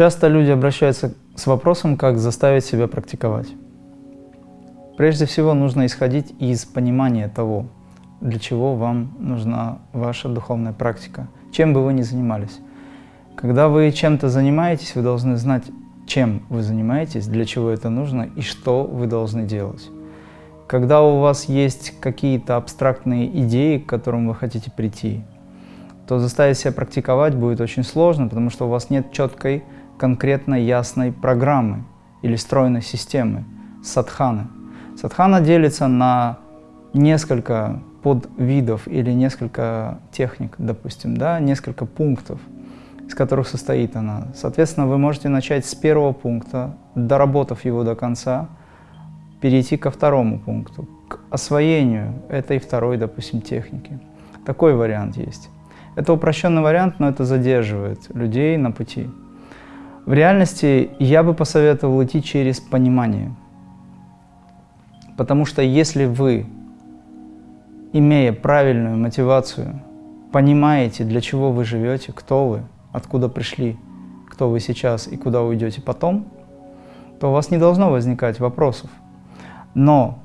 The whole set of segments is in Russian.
Часто люди обращаются с вопросом, как заставить себя практиковать. Прежде всего нужно исходить из понимания того, для чего вам нужна ваша духовная практика, чем бы вы ни занимались. Когда вы чем-то занимаетесь, вы должны знать, чем вы занимаетесь, для чего это нужно и что вы должны делать. Когда у вас есть какие-то абстрактные идеи, к которым вы хотите прийти, то заставить себя практиковать будет очень сложно, потому что у вас нет четкой, конкретно ясной программы или стройной системы садханы. Садхана делится на несколько подвидов или несколько техник, допустим, да, несколько пунктов, из которых состоит она. Соответственно, вы можете начать с первого пункта, доработав его до конца, перейти ко второму пункту, к освоению этой второй, допустим, техники. Такой вариант есть. Это упрощенный вариант, но это задерживает людей на пути. В реальности я бы посоветовал идти через понимание. Потому что если вы, имея правильную мотивацию, понимаете, для чего вы живете, кто вы, откуда пришли, кто вы сейчас и куда уйдете потом, то у вас не должно возникать вопросов. Но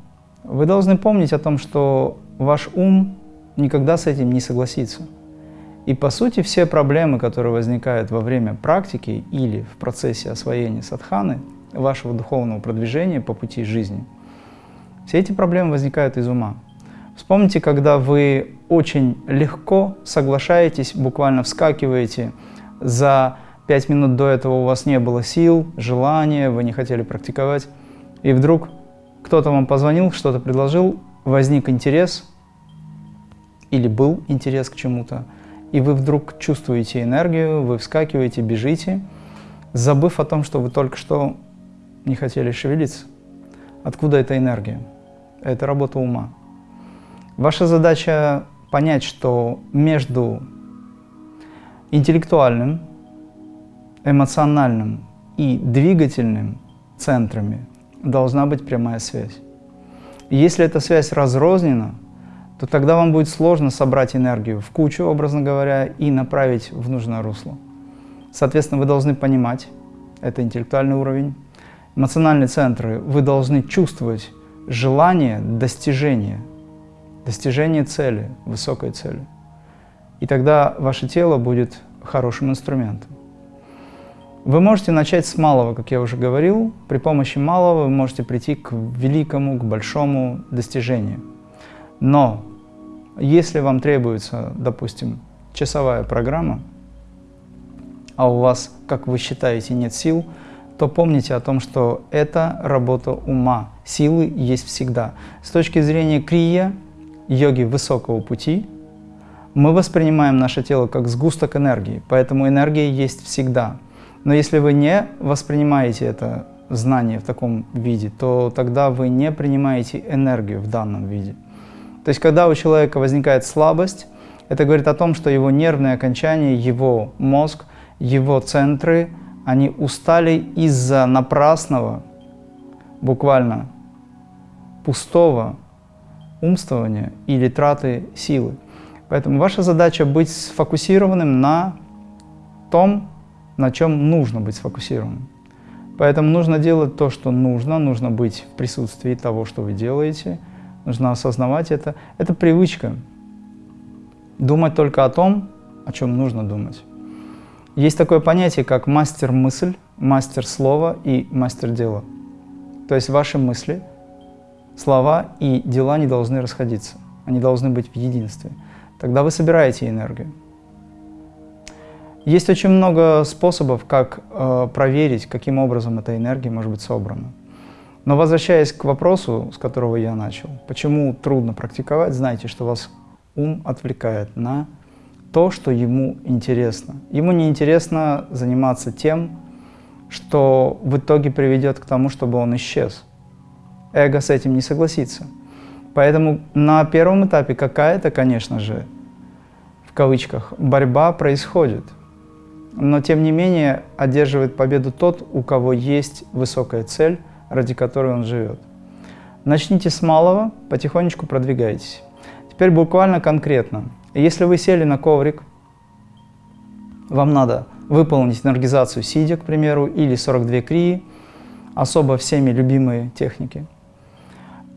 вы должны помнить о том, что ваш ум никогда с этим не согласится. И по сути все проблемы, которые возникают во время практики или в процессе освоения садханы, вашего духовного продвижения по пути жизни, все эти проблемы возникают из ума. Вспомните, когда вы очень легко соглашаетесь, буквально вскакиваете, за пять минут до этого у вас не было сил, желания, вы не хотели практиковать, и вдруг кто-то вам позвонил, что-то предложил, возник интерес или был интерес к чему-то, и вы вдруг чувствуете энергию, вы вскакиваете, бежите, забыв о том, что вы только что не хотели шевелиться. Откуда эта энергия? Это работа ума. Ваша задача понять, что между интеллектуальным, эмоциональным и двигательным центрами должна быть прямая связь. если эта связь разрознена, то тогда вам будет сложно собрать энергию в кучу, образно говоря, и направить в нужное русло. Соответственно, вы должны понимать, это интеллектуальный уровень, эмоциональные центры, вы должны чувствовать желание достижения, достижения цели, высокой цели. И тогда ваше тело будет хорошим инструментом. Вы можете начать с малого, как я уже говорил. При помощи малого вы можете прийти к великому, к большому достижению. Но если вам требуется, допустим, часовая программа, а у вас, как вы считаете, нет сил, то помните о том, что это работа ума. Силы есть всегда. С точки зрения крия, йоги высокого пути, мы воспринимаем наше тело как сгусток энергии, поэтому энергия есть всегда. Но если вы не воспринимаете это знание в таком виде, то тогда вы не принимаете энергию в данном виде. То есть, когда у человека возникает слабость, это говорит о том, что его нервные окончания, его мозг, его центры, они устали из-за напрасного, буквально пустого умствования или траты силы. Поэтому ваша задача быть сфокусированным на том, на чем нужно быть сфокусированным. Поэтому нужно делать то, что нужно, нужно быть в присутствии того, что вы делаете – нужно осознавать это. Это привычка. Думать только о том, о чем нужно думать. Есть такое понятие, как мастер-мысль, мастер слова и мастер дела. То есть ваши мысли, слова и дела не должны расходиться. Они должны быть в единстве. Тогда вы собираете энергию. Есть очень много способов, как э, проверить, каким образом эта энергия может быть собрана. Но возвращаясь к вопросу, с которого я начал, почему трудно практиковать, знайте, что вас ум отвлекает на то, что ему интересно. Ему не интересно заниматься тем, что в итоге приведет к тому, чтобы он исчез. Эго с этим не согласится. Поэтому на первом этапе какая-то, конечно же, в кавычках, борьба происходит. Но тем не менее одерживает победу тот, у кого есть высокая цель, ради которой он живет. Начните с малого, потихонечку продвигайтесь. Теперь буквально конкретно. Если вы сели на коврик, вам надо выполнить энергизацию сидя, к примеру, или 42 крии, особо всеми любимые техники.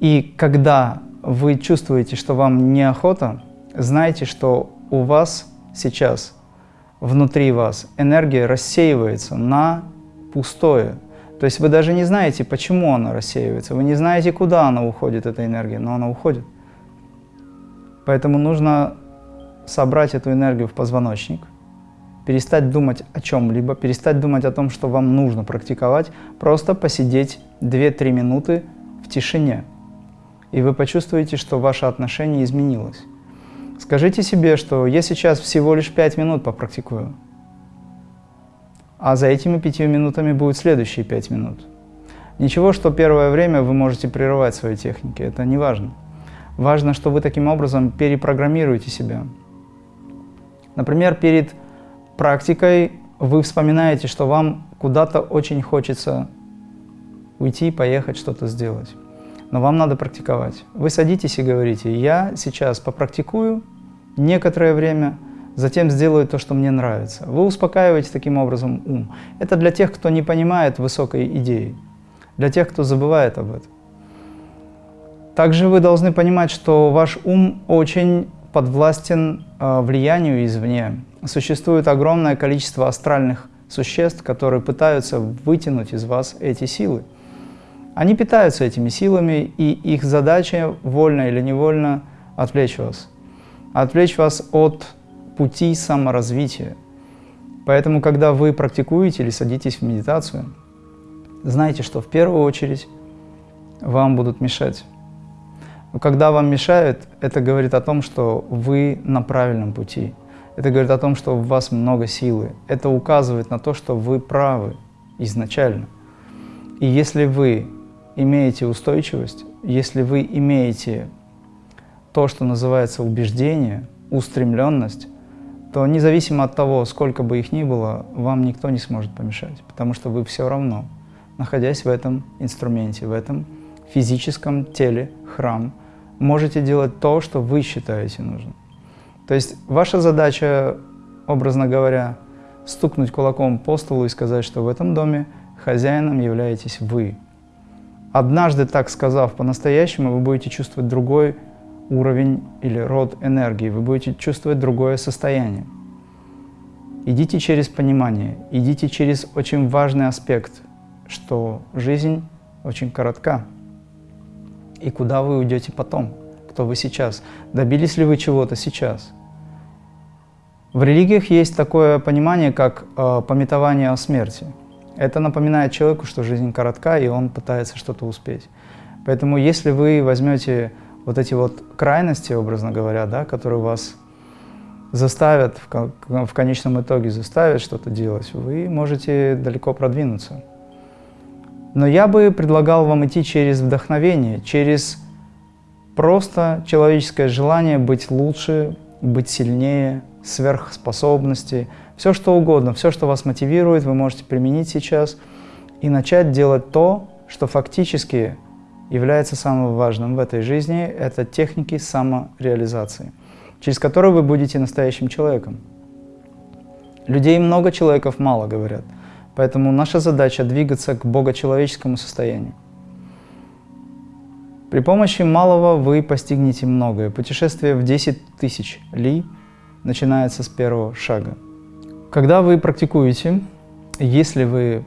И когда вы чувствуете, что вам неохота, знайте, что у вас сейчас, внутри вас, энергия рассеивается на пустое. То есть вы даже не знаете, почему она рассеивается, вы не знаете, куда она уходит, эта энергия, но она уходит. Поэтому нужно собрать эту энергию в позвоночник, перестать думать о чем-либо, перестать думать о том, что вам нужно практиковать, просто посидеть 2-3 минуты в тишине. И вы почувствуете, что ваше отношение изменилось. Скажите себе, что я сейчас всего лишь 5 минут попрактикую, а за этими 5 минутами будут следующие 5 минут. Ничего, что первое время вы можете прерывать свои техники, это не важно. Важно, что вы таким образом перепрограммируете себя. Например, перед практикой вы вспоминаете, что вам куда-то очень хочется уйти, поехать, что-то сделать. Но вам надо практиковать. Вы садитесь и говорите, я сейчас попрактикую некоторое время, затем сделаю то, что мне нравится. Вы успокаиваете таким образом ум. Это для тех, кто не понимает высокой идеи, для тех, кто забывает об этом. Также вы должны понимать, что ваш ум очень подвластен э, влиянию извне. Существует огромное количество астральных существ, которые пытаются вытянуть из вас эти силы. Они питаются этими силами, и их задача, вольно или невольно, отвлечь вас. Отвлечь вас от пути саморазвития. Поэтому, когда вы практикуете или садитесь в медитацию, знайте, что в первую очередь вам будут мешать. Когда вам мешают, это говорит о том, что вы на правильном пути. Это говорит о том, что у вас много силы. Это указывает на то, что вы правы изначально. И если вы имеете устойчивость, если вы имеете то, что называется убеждение, устремленность, то независимо от того, сколько бы их ни было, вам никто не сможет помешать, потому что вы все равно, находясь в этом инструменте, в этом физическом теле, храм, можете делать то, что вы считаете нужным. То есть ваша задача, образно говоря, стукнуть кулаком по столу и сказать, что в этом доме хозяином являетесь вы. Однажды так сказав по-настоящему, вы будете чувствовать другой уровень или род энергии, вы будете чувствовать другое состояние. Идите через понимание, идите через очень важный аспект, что жизнь очень коротка и куда вы уйдете потом, кто вы сейчас, добились ли вы чего-то сейчас. В религиях есть такое понимание, как э, пометование о смерти. Это напоминает человеку, что жизнь коротка, и он пытается что-то успеть. Поэтому если вы возьмете вот эти вот крайности, образно говоря, да, которые вас заставят, в, конечном итоге заставят что-то делать, вы можете далеко продвинуться. Но я бы предлагал вам идти через вдохновение, через просто человеческое желание быть лучше, быть сильнее, сверхспособности, все что угодно, все, что вас мотивирует, вы можете применить сейчас и начать делать то, что фактически является самым важным в этой жизни, это техники самореализации, через которые вы будете настоящим человеком. Людей много, человеков мало, говорят. Поэтому наша задача двигаться к богочеловеческому состоянию. При помощи малого вы постигнете многое. Путешествие в 10 тысяч ли начинается с первого шага. Когда вы практикуете, если вы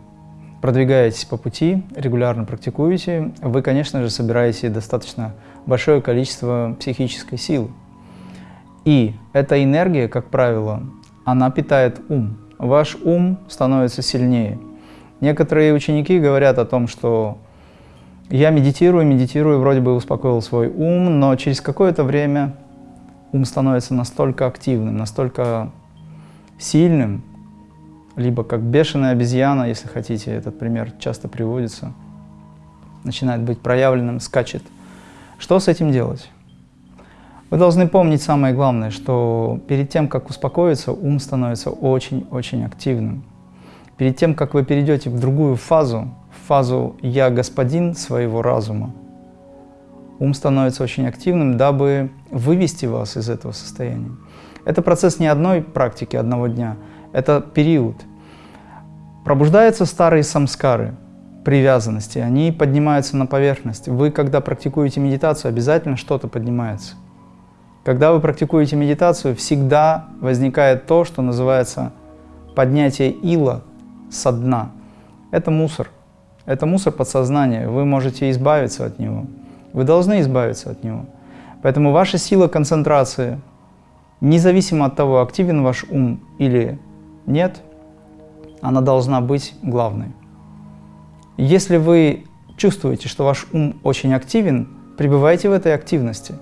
продвигаетесь по пути, регулярно практикуете, вы, конечно же, собираете достаточно большое количество психической силы. И эта энергия, как правило, она питает ум ваш ум становится сильнее. Некоторые ученики говорят о том, что я медитирую, медитирую, вроде бы успокоил свой ум, но через какое-то время ум становится настолько активным, настолько сильным, либо как бешеная обезьяна, если хотите, этот пример часто приводится, начинает быть проявленным, скачет. Что с этим делать? Вы должны помнить самое главное, что перед тем, как успокоиться, ум становится очень-очень активным. Перед тем, как вы перейдете в другую фазу, в фазу «я господин своего разума», ум становится очень активным, дабы вывести вас из этого состояния. Это процесс не одной практики, одного дня, это период. Пробуждаются старые самскары, привязанности, они поднимаются на поверхность. Вы, когда практикуете медитацию, обязательно что-то поднимается. Когда вы практикуете медитацию, всегда возникает то, что называется поднятие ила со дна. Это мусор. Это мусор подсознания. Вы можете избавиться от него. Вы должны избавиться от него. Поэтому ваша сила концентрации, независимо от того, активен ваш ум или нет, она должна быть главной. Если вы чувствуете, что ваш ум очень активен, пребывайте в этой активности.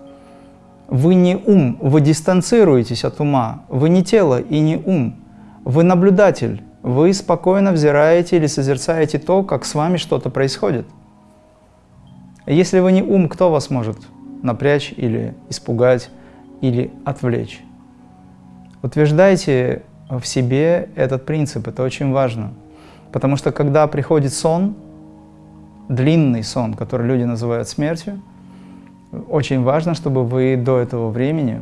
Вы не ум, вы дистанцируетесь от ума, вы не тело и не ум, вы наблюдатель, вы спокойно взираете или созерцаете то, как с вами что-то происходит. Если вы не ум, кто вас может напрячь или испугать, или отвлечь? Утверждайте в себе этот принцип, это очень важно. Потому что когда приходит сон, длинный сон, который люди называют смертью, очень важно, чтобы вы до этого времени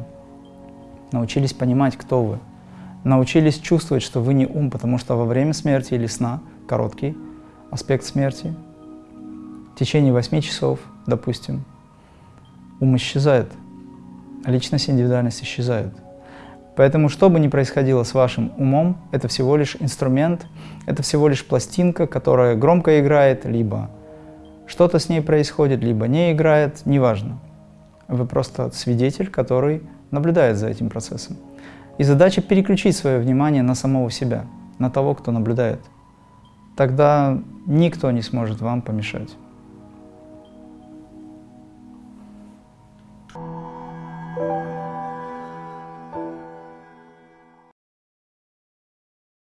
научились понимать, кто вы. Научились чувствовать, что вы не ум, потому что во время смерти или сна, короткий аспект смерти, в течение 8 часов, допустим, ум исчезает, личность, индивидуальность исчезает. Поэтому, что бы ни происходило с вашим умом, это всего лишь инструмент, это всего лишь пластинка, которая громко играет, либо что-то с ней происходит, либо не играет, неважно. Вы просто свидетель, который наблюдает за этим процессом. И задача переключить свое внимание на самого себя, на того, кто наблюдает. Тогда никто не сможет вам помешать.